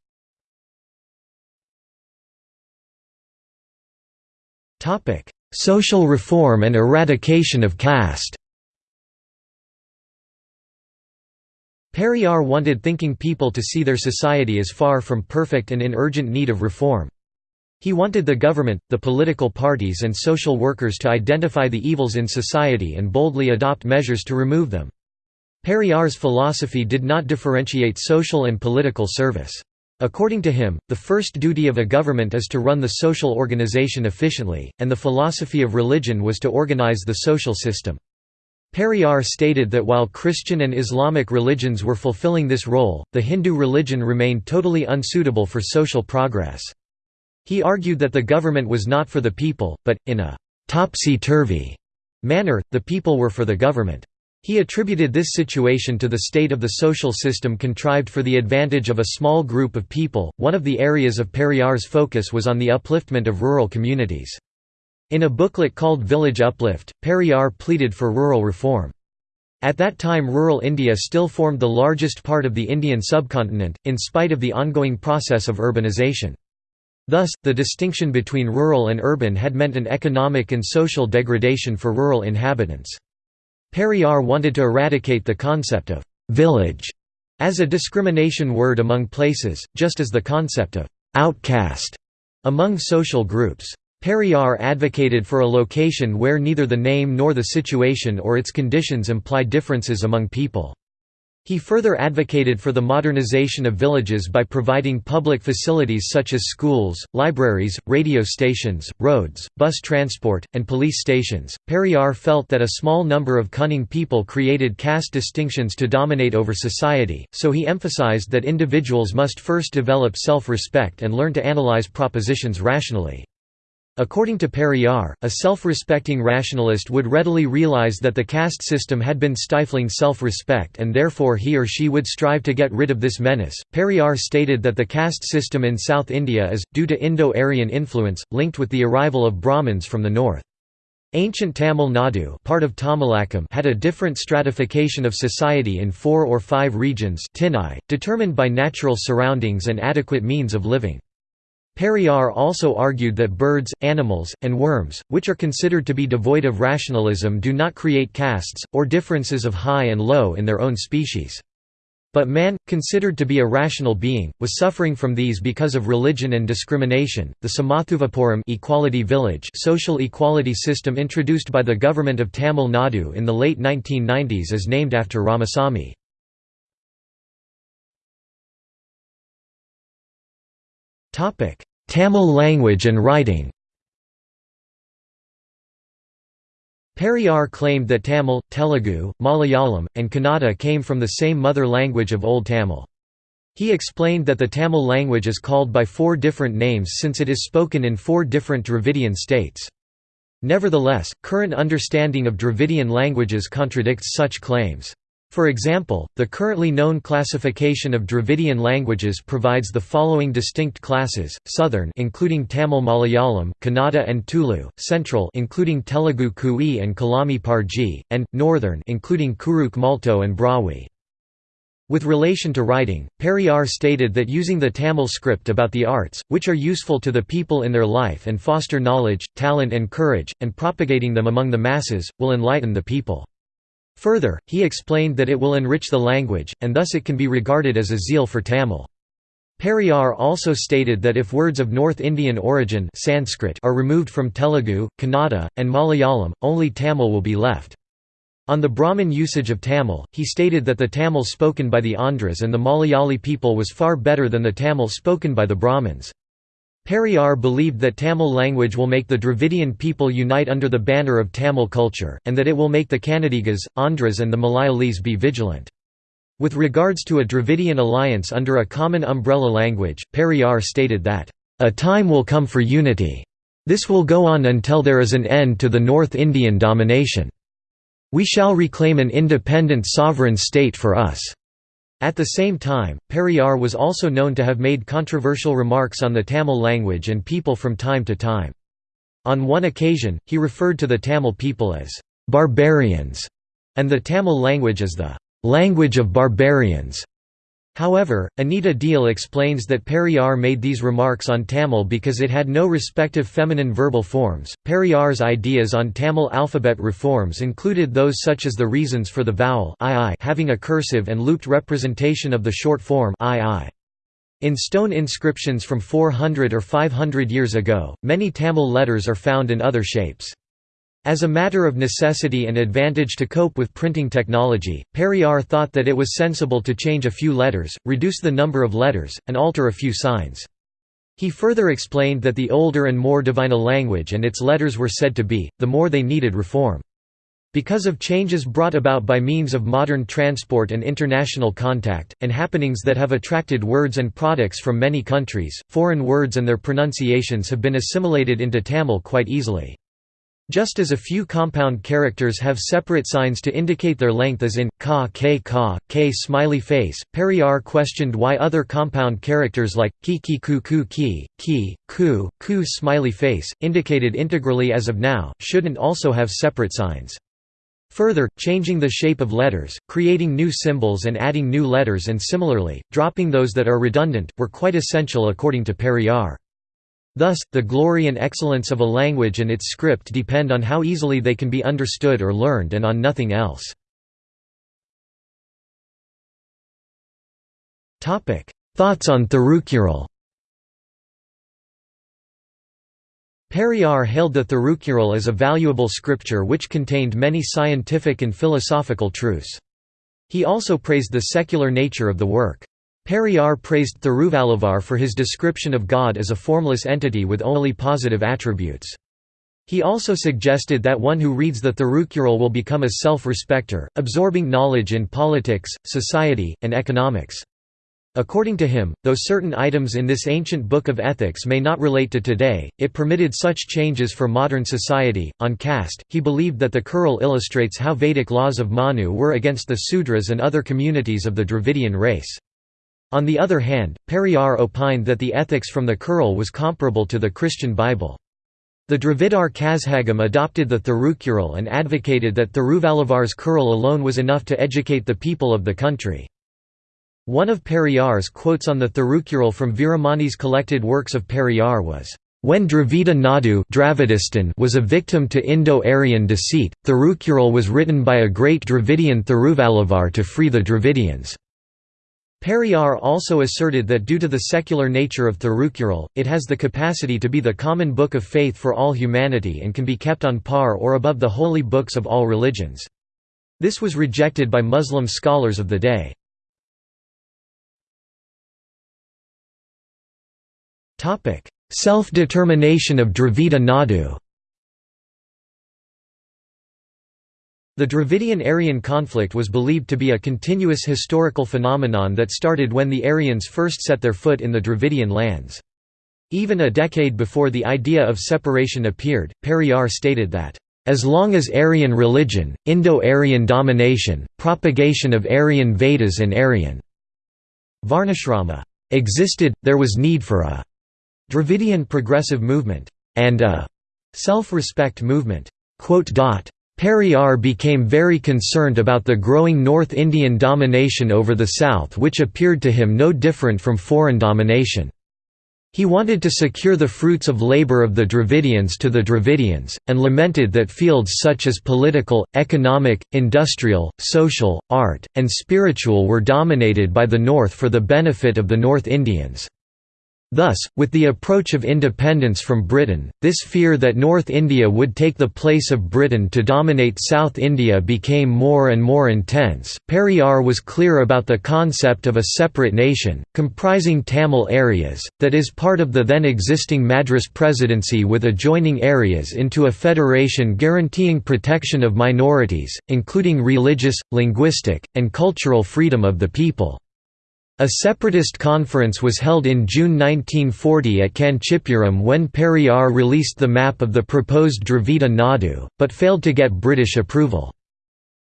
Social reform and eradication of caste Periyar wanted thinking people to see their society as far from perfect and in urgent need of reform. He wanted the government, the political parties and social workers to identify the evils in society and boldly adopt measures to remove them. Periyar's philosophy did not differentiate social and political service. According to him, the first duty of a government is to run the social organization efficiently, and the philosophy of religion was to organize the social system. Periyar stated that while Christian and Islamic religions were fulfilling this role, the Hindu religion remained totally unsuitable for social progress. He argued that the government was not for the people, but, in a «topsy-turvy» manner, the people were for the government. He attributed this situation to the state of the social system contrived for the advantage of a small group of people. One of the areas of Periyar's focus was on the upliftment of rural communities. In a booklet called Village Uplift, Periyar pleaded for rural reform. At that time rural India still formed the largest part of the Indian subcontinent, in spite of the ongoing process of urbanization. Thus, the distinction between rural and urban had meant an economic and social degradation for rural inhabitants. Periyar wanted to eradicate the concept of «village» as a discrimination word among places, just as the concept of «outcast» among social groups. Periyar advocated for a location where neither the name nor the situation or its conditions imply differences among people. He further advocated for the modernization of villages by providing public facilities such as schools, libraries, radio stations, roads, bus transport, and police stations. Periyar felt that a small number of cunning people created caste distinctions to dominate over society, so he emphasized that individuals must first develop self respect and learn to analyze propositions rationally. According to Periyar, a self-respecting rationalist would readily realize that the caste system had been stifling self-respect and therefore he or she would strive to get rid of this menace. Periyar stated that the caste system in South India is, due to Indo-Aryan influence, linked with the arrival of Brahmins from the north. Ancient Tamil Nadu part of Tamilakam had a different stratification of society in four or five regions determined by natural surroundings and adequate means of living. Periyar also argued that birds, animals, and worms, which are considered to be devoid of rationalism do not create castes, or differences of high and low in their own species. But man, considered to be a rational being, was suffering from these because of religion and discrimination. The Samathuvapuram equality village social equality system introduced by the government of Tamil Nadu in the late 1990s is named after Ramasamy. Tamil language and writing Periyar claimed that Tamil, Telugu, Malayalam, and Kannada came from the same mother language of Old Tamil. He explained that the Tamil language is called by four different names since it is spoken in four different Dravidian states. Nevertheless, current understanding of Dravidian languages contradicts such claims. For example, the currently known classification of Dravidian languages provides the following distinct classes: Southern including Tamil Malayalam, Kannada and Tulu, Central including Telugu Kui and Kolami Parji, and Northern including Kurukh Malto and Brahui. With relation to writing, Periyar stated that using the Tamil script about the arts, which are useful to the people in their life and foster knowledge, talent and courage, and propagating them among the masses, will enlighten the people. Further, he explained that it will enrich the language, and thus it can be regarded as a zeal for Tamil. Periyar also stated that if words of North Indian origin Sanskrit are removed from Telugu, Kannada, and Malayalam, only Tamil will be left. On the Brahmin usage of Tamil, he stated that the Tamil spoken by the Andhras and the Malayali people was far better than the Tamil spoken by the Brahmins. Periyar believed that Tamil language will make the Dravidian people unite under the banner of Tamil culture, and that it will make the Kannadigas, Andhras and the Malayalis be vigilant. With regards to a Dravidian alliance under a common umbrella language, Periyar stated that, "...a time will come for unity. This will go on until there is an end to the North Indian domination. We shall reclaim an independent sovereign state for us." At the same time, Periyar was also known to have made controversial remarks on the Tamil language and people from time to time. On one occasion, he referred to the Tamil people as «barbarians» and the Tamil language as the «language of barbarians». However, Anita Diehl explains that Periyar made these remarks on Tamil because it had no respective feminine verbal forms. Periyar's ideas on Tamil alphabet reforms included those such as the reasons for the vowel II having a cursive and looped representation of the short form II. In stone inscriptions from 400 or 500 years ago, many Tamil letters are found in other shapes. As a matter of necessity and advantage to cope with printing technology, Periyar thought that it was sensible to change a few letters, reduce the number of letters, and alter a few signs. He further explained that the older and more divine a language and its letters were said to be, the more they needed reform. Because of changes brought about by means of modern transport and international contact, and happenings that have attracted words and products from many countries, foreign words and their pronunciations have been assimilated into Tamil quite easily. Just as a few compound characters have separate signs to indicate their length as in, ka k ka, k smiley face, Periyar questioned why other compound characters like, ki ki ku ku ki, ki, ku, ku smiley face, indicated integrally as of now, shouldn't also have separate signs. Further, changing the shape of letters, creating new symbols and adding new letters and similarly, dropping those that are redundant, were quite essential according to Periyar. Thus, the glory and excellence of a language and its script depend on how easily they can be understood or learned and on nothing else. Thoughts on Thirukkural Periyar hailed the Thirukkural as a valuable scripture which contained many scientific and philosophical truths. He also praised the secular nature of the work. Periyar praised Thiruvalluvar for his description of God as a formless entity with only positive attributes. He also suggested that one who reads the Thirukkural will become a self-respecter, absorbing knowledge in politics, society, and economics. According to him, though certain items in this ancient book of ethics may not relate to today, it permitted such changes for modern society. On caste, he believed that the Kural illustrates how Vedic laws of Manu were against the Sudras and other communities of the Dravidian race. On the other hand, Periyar opined that the ethics from the Kural was comparable to the Christian Bible. The Dravidar Kazhagam adopted the Thirukkural and advocated that Thiruvalluvar's Kural alone was enough to educate the people of the country. One of Periyar's quotes on the Thirukkural from Veeramani's collected works of Periyar was, "...when Dravida Nadu was a victim to Indo-Aryan deceit, Thirukkural was written by a great Dravidian Thiruvalluvar to free the Dravidians." Periyar also asserted that due to the secular nature of Thirukkural, it has the capacity to be the common book of faith for all humanity and can be kept on par or above the holy books of all religions. This was rejected by Muslim scholars of the day. Self-determination of Dravida Nadu The Dravidian-Aryan conflict was believed to be a continuous historical phenomenon that started when the Aryans first set their foot in the Dravidian lands. Even a decade before the idea of separation appeared, Periyar stated that, "...as long as Aryan religion, Indo-Aryan domination, propagation of Aryan Vedas and Aryan Varnashrama existed, there was need for a Dravidian progressive movement, and a self-respect movement." Periyar became very concerned about the growing North Indian domination over the South which appeared to him no different from foreign domination. He wanted to secure the fruits of labor of the Dravidians to the Dravidians, and lamented that fields such as political, economic, industrial, social, art, and spiritual were dominated by the North for the benefit of the North Indians. Thus, with the approach of independence from Britain, this fear that North India would take the place of Britain to dominate South India became more and more intense. Periyar was clear about the concept of a separate nation, comprising Tamil areas, that is part of the then existing Madras Presidency with adjoining areas into a federation guaranteeing protection of minorities, including religious, linguistic, and cultural freedom of the people. A separatist conference was held in June 1940 at Kanchipuram when Periyar released the map of the proposed Dravida Nadu, but failed to get British approval.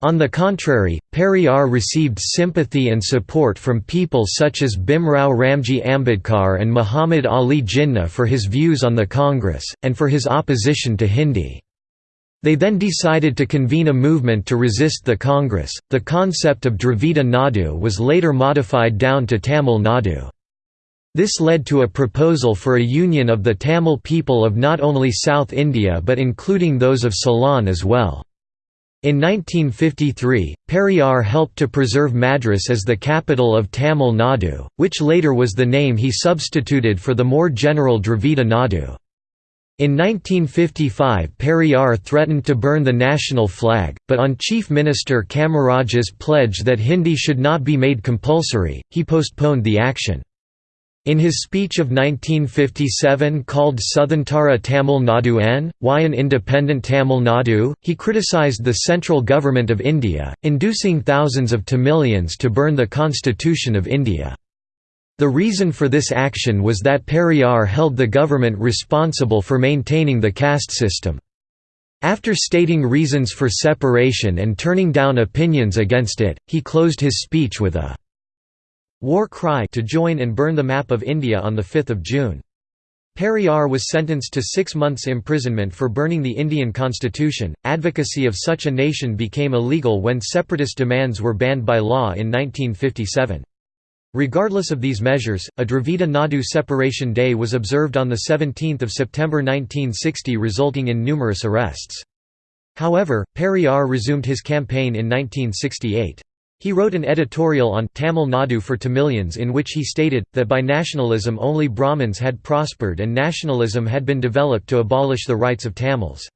On the contrary, Periyar received sympathy and support from people such as Bhimrao Ramji Ambedkar and Muhammad Ali Jinnah for his views on the Congress, and for his opposition to Hindi. They then decided to convene a movement to resist the Congress. The concept of Dravida Nadu was later modified down to Tamil Nadu. This led to a proposal for a union of the Tamil people of not only South India but including those of Ceylon as well. In 1953, Periyar helped to preserve Madras as the capital of Tamil Nadu, which later was the name he substituted for the more general Dravida Nadu. In 1955 Periyar threatened to burn the national flag, but on Chief Minister Kamaraja's pledge that Hindi should not be made compulsory, he postponed the action. In his speech of 1957 called Sudhantara Tamil Nadu N, why an independent Tamil Nadu, he criticized the central government of India, inducing thousands of Tamilians to burn the constitution of India. The reason for this action was that Periyar held the government responsible for maintaining the caste system. After stating reasons for separation and turning down opinions against it, he closed his speech with a war cry to join and burn the map of India on 5 June. Periyar was sentenced to six months imprisonment for burning the Indian constitution. Advocacy of such a nation became illegal when separatist demands were banned by law in 1957. Regardless of these measures, a Dravida Nadu separation day was observed on 17 September 1960 resulting in numerous arrests. However, Periyar resumed his campaign in 1968. He wrote an editorial on Tamil Nadu for Tamilians in which he stated, that by nationalism only Brahmins had prospered and nationalism had been developed to abolish the rights of Tamils.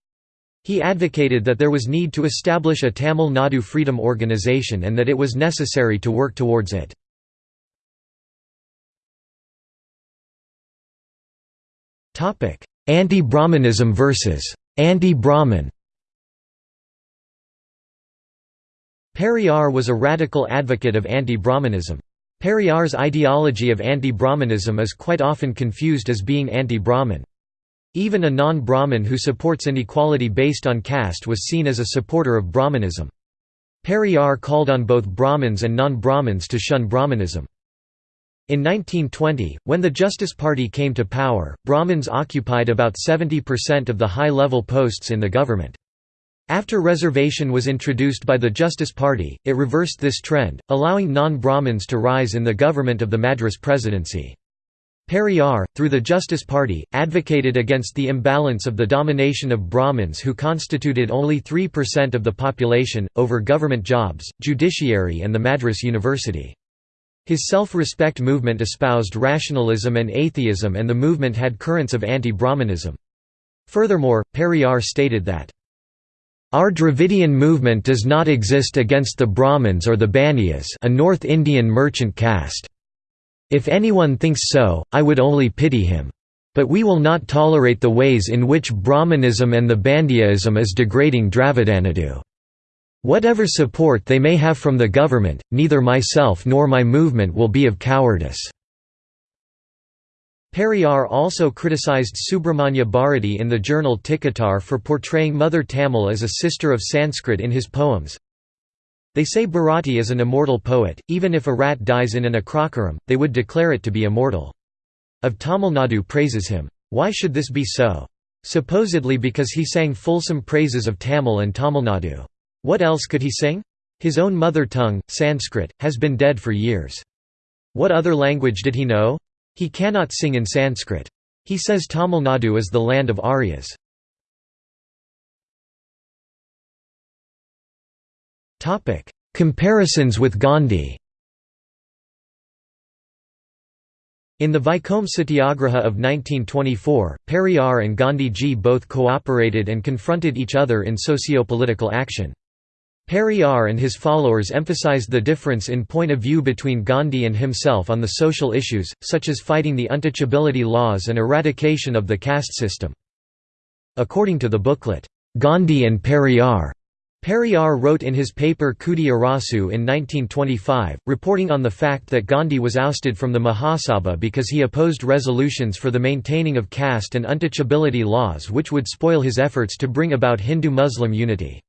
He advocated that there was need to establish a Tamil Nadu Freedom Organization and that it was necessary to work towards it. Anti-Brahmanism versus anti-Brahmin Periyar was a radical advocate of anti-Brahmanism. Periyar's ideology of anti-Brahmanism is quite often confused as being anti-Brahmin. Even a non-Brahmin who supports inequality based on caste was seen as a supporter of Brahmanism. Periyar called on both Brahmins and non-Brahmins to shun Brahmanism. In 1920, when the Justice Party came to power, Brahmins occupied about 70% of the high-level posts in the government. After reservation was introduced by the Justice Party, it reversed this trend, allowing non-Brahmins to rise in the government of the Madras Presidency. Periyar, through the Justice Party, advocated against the imbalance of the domination of Brahmins who constituted only 3% of the population, over government jobs, judiciary and the Madras University. His self-respect movement espoused rationalism and atheism and the movement had currents of anti-Brahmanism. Furthermore, Periyar stated that, "...our Dravidian movement does not exist against the Brahmins or the Baniyas a North Indian merchant caste. If anyone thinks so, I would only pity him. But we will not tolerate the ways in which Brahmanism and the Baniyaism is degrading Dravidanadu. Whatever support they may have from the government, neither myself nor my movement will be of cowardice." Periyar also criticized Subramanya Bharati in the journal Tikatar for portraying Mother Tamil as a sister of Sanskrit in his poems, they say Bharati is an immortal poet, even if a rat dies in an agraharam, they would declare it to be immortal. Of Tamil Nadu praises him. Why should this be so? Supposedly because he sang fulsome praises of Tamil and Tamil Nadu. What else could he sing? His own mother tongue, Sanskrit, has been dead for years. What other language did he know? He cannot sing in Sanskrit. He says Tamil Nadu is the land of Aryas. Comparisons with Gandhi In the Vaikom Satyagraha of 1924, Periyar and Gandhi ji both cooperated and confronted each other in socio-political action. Periyar and his followers emphasized the difference in point of view between Gandhi and himself on the social issues, such as fighting the untouchability laws and eradication of the caste system. According to the booklet, Gandhi and Periyar, Periyar wrote in his paper Kudi Arasu in 1925, reporting on the fact that Gandhi was ousted from the Mahasabha because he opposed resolutions for the maintaining of caste and untouchability laws which would spoil his efforts to bring about Hindu-Muslim unity.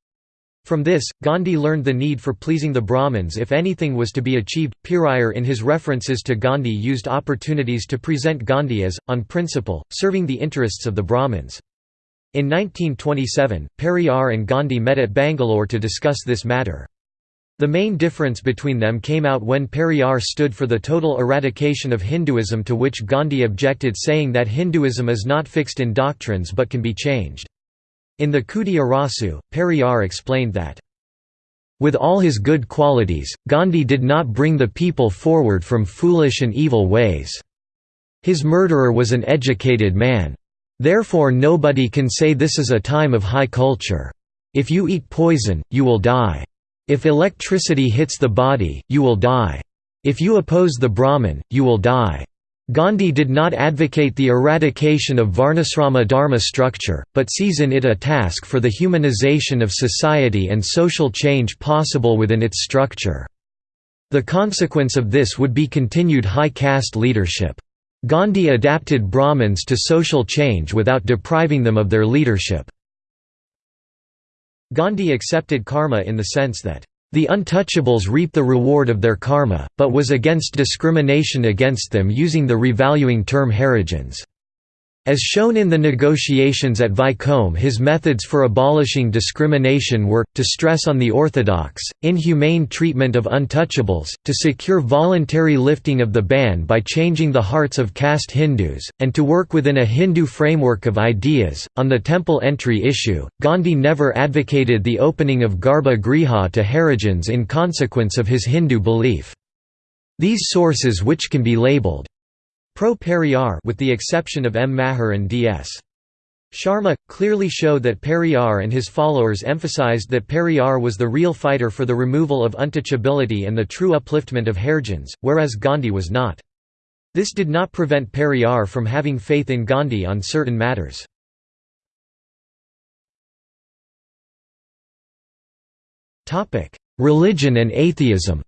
From this, Gandhi learned the need for pleasing the Brahmins if anything was to be achieved. Periyar in his references to Gandhi used opportunities to present Gandhi as, on principle, serving the interests of the Brahmins. In 1927, Periyar and Gandhi met at Bangalore to discuss this matter. The main difference between them came out when Periyar stood for the total eradication of Hinduism to which Gandhi objected saying that Hinduism is not fixed in doctrines but can be changed. In the Kudi Arasu, Periyar explained that, "...with all his good qualities, Gandhi did not bring the people forward from foolish and evil ways. His murderer was an educated man. Therefore nobody can say this is a time of high culture. If you eat poison, you will die. If electricity hits the body, you will die. If you oppose the Brahmin, you will die. Gandhi did not advocate the eradication of Varnasrama Dharma structure, but sees in it a task for the humanization of society and social change possible within its structure. The consequence of this would be continued high caste leadership. Gandhi adapted Brahmins to social change without depriving them of their leadership. Gandhi accepted karma in the sense that, "...the untouchables reap the reward of their karma, but was against discrimination against them using the revaluing term Harijans." As shown in the negotiations at Vaikom his methods for abolishing discrimination were, to stress on the orthodox, inhumane treatment of untouchables, to secure voluntary lifting of the ban by changing the hearts of caste Hindus, and to work within a Hindu framework of ideas. On the temple entry issue, Gandhi never advocated the opening of Garbha Griha to Harijans in consequence of his Hindu belief. These sources which can be labeled Pro Periyar with the exception of M. Mahar and D.S. Sharma, clearly show that Periyar and his followers emphasized that Periyar was the real fighter for the removal of untouchability and the true upliftment of Harijans, whereas Gandhi was not. This did not prevent Periyar from having faith in Gandhi on certain matters. Religion and atheism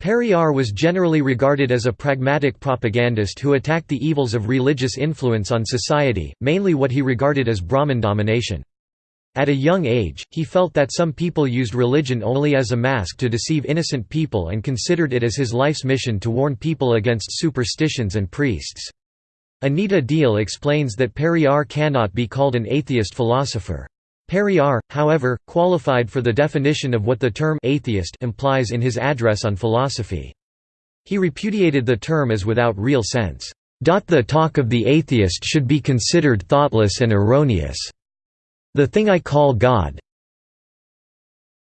Periyar was generally regarded as a pragmatic propagandist who attacked the evils of religious influence on society, mainly what he regarded as Brahmin domination. At a young age, he felt that some people used religion only as a mask to deceive innocent people and considered it as his life's mission to warn people against superstitions and priests. Anita Diehl explains that Periyar cannot be called an atheist philosopher. Periyar, however, qualified for the definition of what the term atheist implies in his address on philosophy. He repudiated the term as without real sense. The talk of the atheist should be considered thoughtless and erroneous. The thing I call God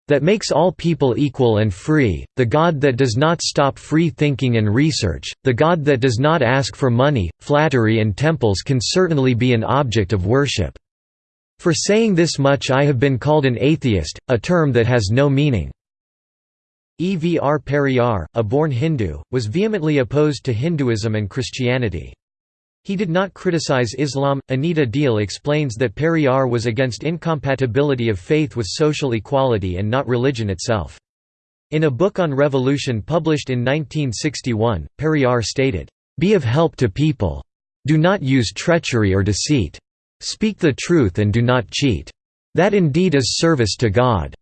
that makes all people equal and free, the God that does not stop free thinking and research, the God that does not ask for money, flattery and temples can certainly be an object of worship. For saying this much I have been called an atheist, a term that has no meaning." Evr Periyar, a born Hindu, was vehemently opposed to Hinduism and Christianity. He did not criticize Islam. Anita Diehl explains that Periyar was against incompatibility of faith with social equality and not religion itself. In a book on revolution published in 1961, Periyar stated, "Be of help to people. Do not use treachery or deceit. Speak the truth and do not cheat. That indeed is service to God.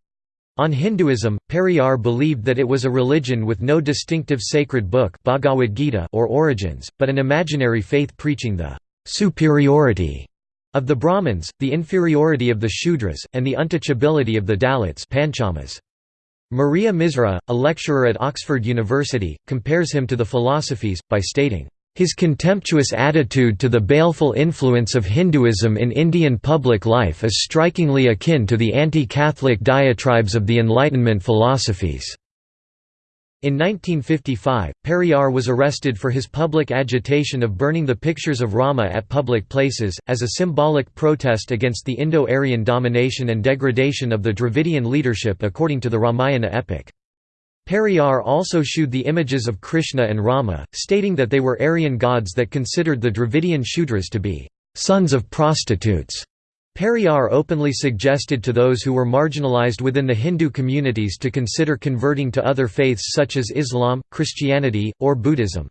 On Hinduism, Periyar believed that it was a religion with no distinctive sacred book Bhagavad Gita or origins, but an imaginary faith preaching the superiority of the Brahmins, the inferiority of the Shudras, and the untouchability of the Dalits Panchamas. Maria Misra, a lecturer at Oxford University, compares him to the philosophies, by stating, his contemptuous attitude to the baleful influence of Hinduism in Indian public life is strikingly akin to the anti-Catholic diatribes of the Enlightenment philosophies. In 1955, Periyar was arrested for his public agitation of burning the pictures of Rama at public places, as a symbolic protest against the Indo-Aryan domination and degradation of the Dravidian leadership according to the Ramayana epic. Periyar also shewed the images of Krishna and Rama, stating that they were Aryan gods that considered the Dravidian Shudras to be sons of prostitutes. Periyar openly suggested to those who were marginalized within the Hindu communities to consider converting to other faiths such as Islam, Christianity, or Buddhism.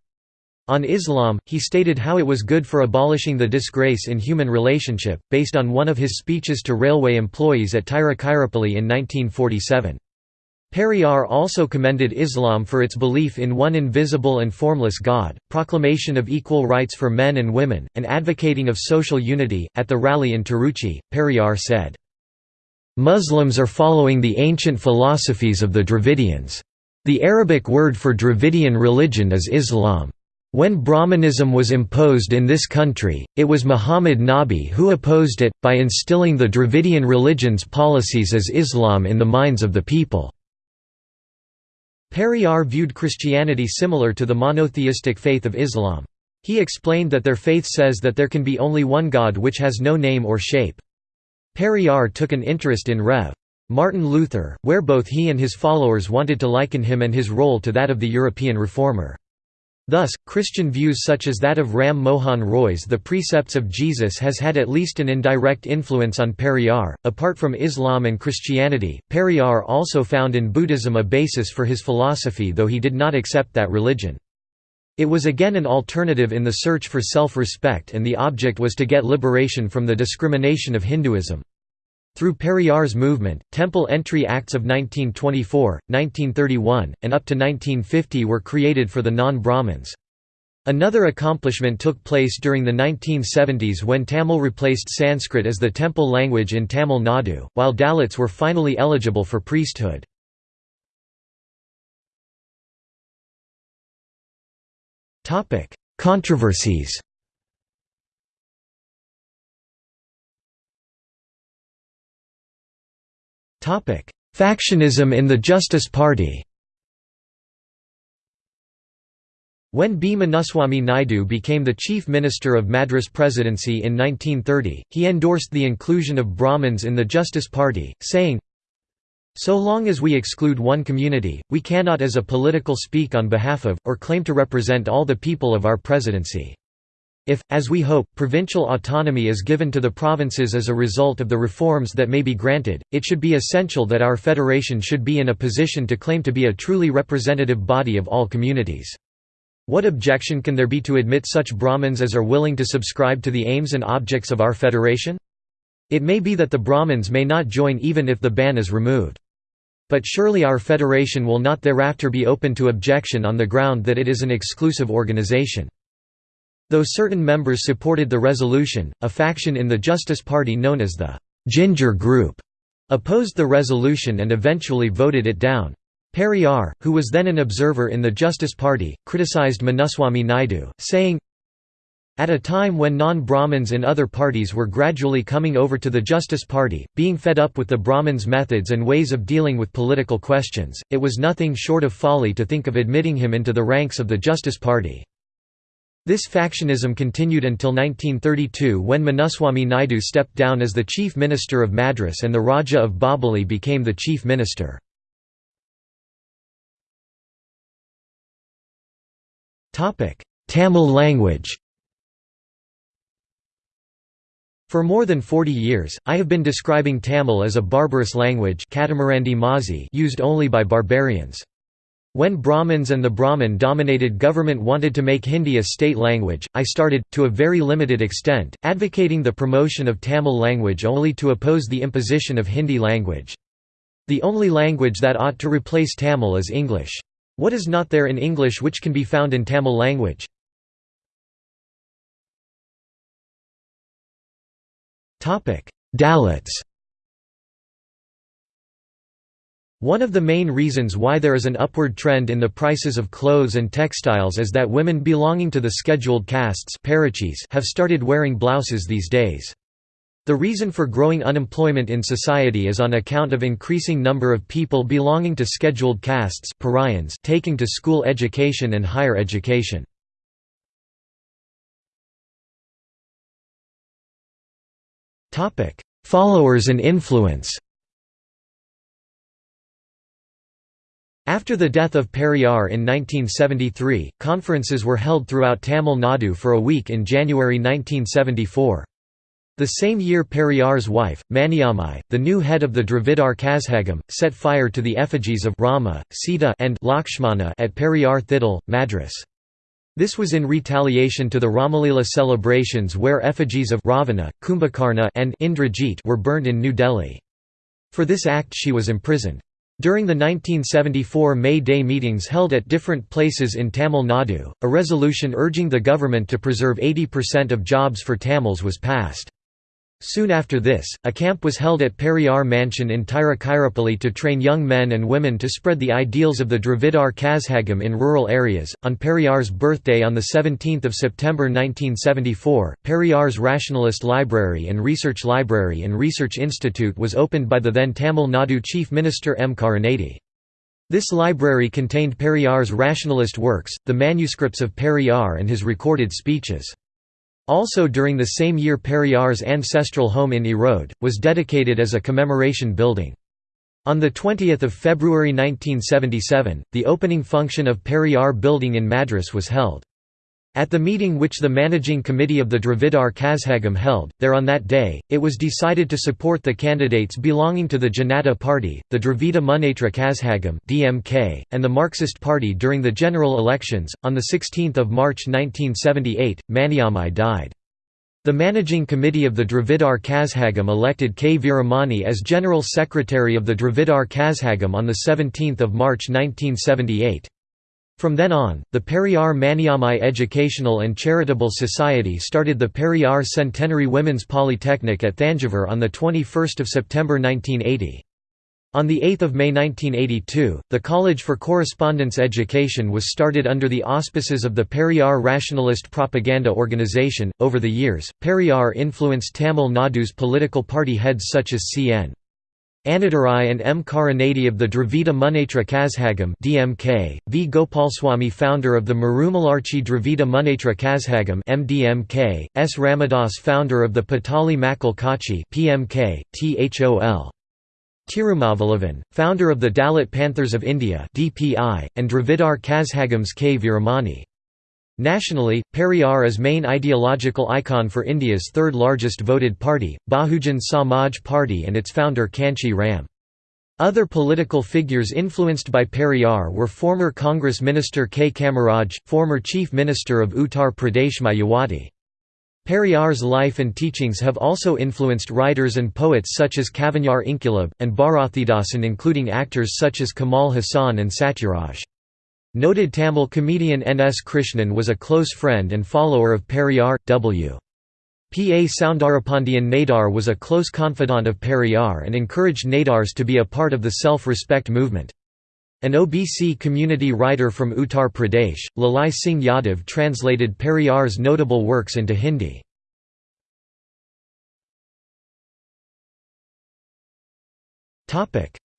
On Islam, he stated how it was good for abolishing the disgrace in human relationship, based on one of his speeches to railway employees at Tiruchirappalli in 1947. Periyar also commended Islam for its belief in one invisible and formless God, proclamation of equal rights for men and women, and advocating of social unity. At the rally in Tiruchi, Periyar said, Muslims are following the ancient philosophies of the Dravidians. The Arabic word for Dravidian religion is Islam. When Brahmanism was imposed in this country, it was Muhammad Nabi who opposed it, by instilling the Dravidian religion's policies as Islam in the minds of the people. Periyar viewed Christianity similar to the monotheistic faith of Islam. He explained that their faith says that there can be only one God which has no name or shape. Periyar took an interest in Rev. Martin Luther, where both he and his followers wanted to liken him and his role to that of the European reformer. Thus, Christian views such as that of Ram Mohan Roy's The Precepts of Jesus has had at least an indirect influence on Periyar. Apart from Islam and Christianity, Periyar also found in Buddhism a basis for his philosophy though he did not accept that religion. It was again an alternative in the search for self-respect and the object was to get liberation from the discrimination of Hinduism. Through Periyar's movement, Temple Entry Acts of 1924, 1931, and up to 1950 were created for the non-Brahmins. Another accomplishment took place during the 1970s when Tamil replaced Sanskrit as the temple language in Tamil Nadu, while Dalits were finally eligible for priesthood. Controversies Factionism in the Justice Party When B. Munuswamy Naidu became the chief minister of Madras Presidency in 1930, he endorsed the inclusion of Brahmins in the Justice Party, saying, So long as we exclude one community, we cannot as a political speak on behalf of, or claim to represent all the people of our presidency. If, as we hope, provincial autonomy is given to the provinces as a result of the reforms that may be granted, it should be essential that our federation should be in a position to claim to be a truly representative body of all communities. What objection can there be to admit such Brahmins as are willing to subscribe to the aims and objects of our federation? It may be that the Brahmins may not join even if the ban is removed. But surely our federation will not thereafter be open to objection on the ground that it is an exclusive organization. Though certain members supported the resolution, a faction in the Justice Party known as the Ginger Group opposed the resolution and eventually voted it down. Periyar, who was then an observer in the Justice Party, criticized Munuswamy Naidu, saying, at a time when non-Brahmins in other parties were gradually coming over to the Justice Party, being fed up with the Brahmins' methods and ways of dealing with political questions, it was nothing short of folly to think of admitting him into the ranks of the Justice Party. This factionism continued until 1932 when Munuswamy Naidu stepped down as the chief minister of Madras and the Raja of Bobbili became the chief minister. Tamil language For more than 40 years, I have been describing Tamil as a barbarous language used only by barbarians. When Brahmins and the Brahmin-dominated government wanted to make Hindi a state language, I started, to a very limited extent, advocating the promotion of Tamil language only to oppose the imposition of Hindi language. The only language that ought to replace Tamil is English. What is not there in English which can be found in Tamil language? Dalits One of the main reasons why there is an upward trend in the prices of clothes and textiles is that women belonging to the scheduled castes have started wearing blouses these days. The reason for growing unemployment in society is on account of increasing number of people belonging to scheduled castes taking to school education and higher education. Followers and influence After the death of Periyar in 1973, conferences were held throughout Tamil Nadu for a week in January 1974. The same year Periyar's wife, Maniammai, the new head of the Dravidar Kazhagam, set fire to the effigies of Rama, Sita and Lakshmana at Periyar Thidal, Madras. This was in retaliation to the Ramalila celebrations where effigies of Ravana, Kumbhakarna and Indrajit were burned in New Delhi. For this act she was imprisoned. During the 1974 May Day meetings held at different places in Tamil Nadu, a resolution urging the government to preserve 80% of jobs for Tamils was passed. Soon after this, a camp was held at Periyar Mansion in Tiruchirappalli to train young men and women to spread the ideals of the Dravidar Kazhagam in rural areas. On Periyar's birthday on 17 September 1974, Periyar's Rationalist Library and Research Library and Research Institute was opened by the then Tamil Nadu Chief Minister M. Karunanidhi. This library contained Periyar's rationalist works, the manuscripts of Periyar and his recorded speeches. Also during the same year Periyar's ancestral home in Erode, was dedicated as a commemoration building. On 20 February 1977, the opening function of Periyar building in Madras was held. At the meeting which the managing committee of the Dravidar Kazhagam held, there on that day, it was decided to support the candidates belonging to the Janata Party, the Dravida Munnetra Kazhagam (DMK), and the Marxist Party during the general elections. On the 16th of March 1978, Maniammai died. The managing committee of the Dravidar Kazhagam elected K. Veeramani as General Secretary of the Dravidar Kazhagam on 17 March 1978. From then on, the Periyar Maniammai Educational and Charitable Society started the Periyar Centenary Women's Polytechnic at Thanjavur on 21 September 1980. On 8 May 1982, the College for Correspondence Education was started under the auspices of the Periyar Rationalist Propaganda Organization. Over the years, Periyar influenced Tamil Nadu's political party heads such as C.N. Annadurai and M. Karunanidhi of the Dravida Munnetra Kazhagam DMK, V. Gopalswamy founder of the Marumalarchi Dravida Munnetra Kazhagam MDMK, S. Ramadas founder of the Pattali Makkal Katchi PMK, THOL. Tirumavalavan, founder of the Dalit Panthers of India DPI, and Dravidar Kazhagams K. Veeramani. Nationally, Periyar is main ideological icon for India's third largest voted party, Bahujan Samaj Party and its founder Kanshi Ram. Other political figures influenced by Periyar were former Congress Minister K. Kamaraj, former Chief Minister of Uttar Pradesh Mayawati. Periyar's life and teachings have also influenced writers and poets such as Kavignar Inkulab, and Bharathidasan including actors such as Kamal Haasan and Satyaraj. Noted Tamil comedian N. S. Krishnan was a close friend and follower of Periyar. W. P. A. Soundarapandian Nadar was a close confidant of Periyar and encouraged Nadars to be a part of the self-respect movement. An OBC community writer from Uttar Pradesh, Lalai Singh Yadav translated Periyar's notable works into Hindi.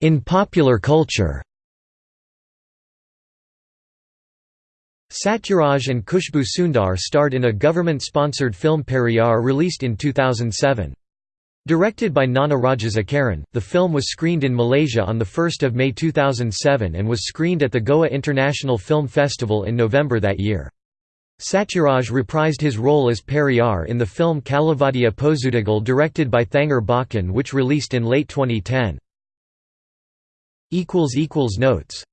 In popular culture Satyaraj and Khushbu Sundar starred in a government-sponsored film Periyar released in 2007. Directed by Gnana Rajasekaran, the film was screened in Malaysia on 1 May 2007 and was screened at the Goa International Film Festival in November that year. Satyaraj reprised his role as Periyar in the film Kalavadiya Pozudigal directed by Thangar Bachan which released in late 2010. Notes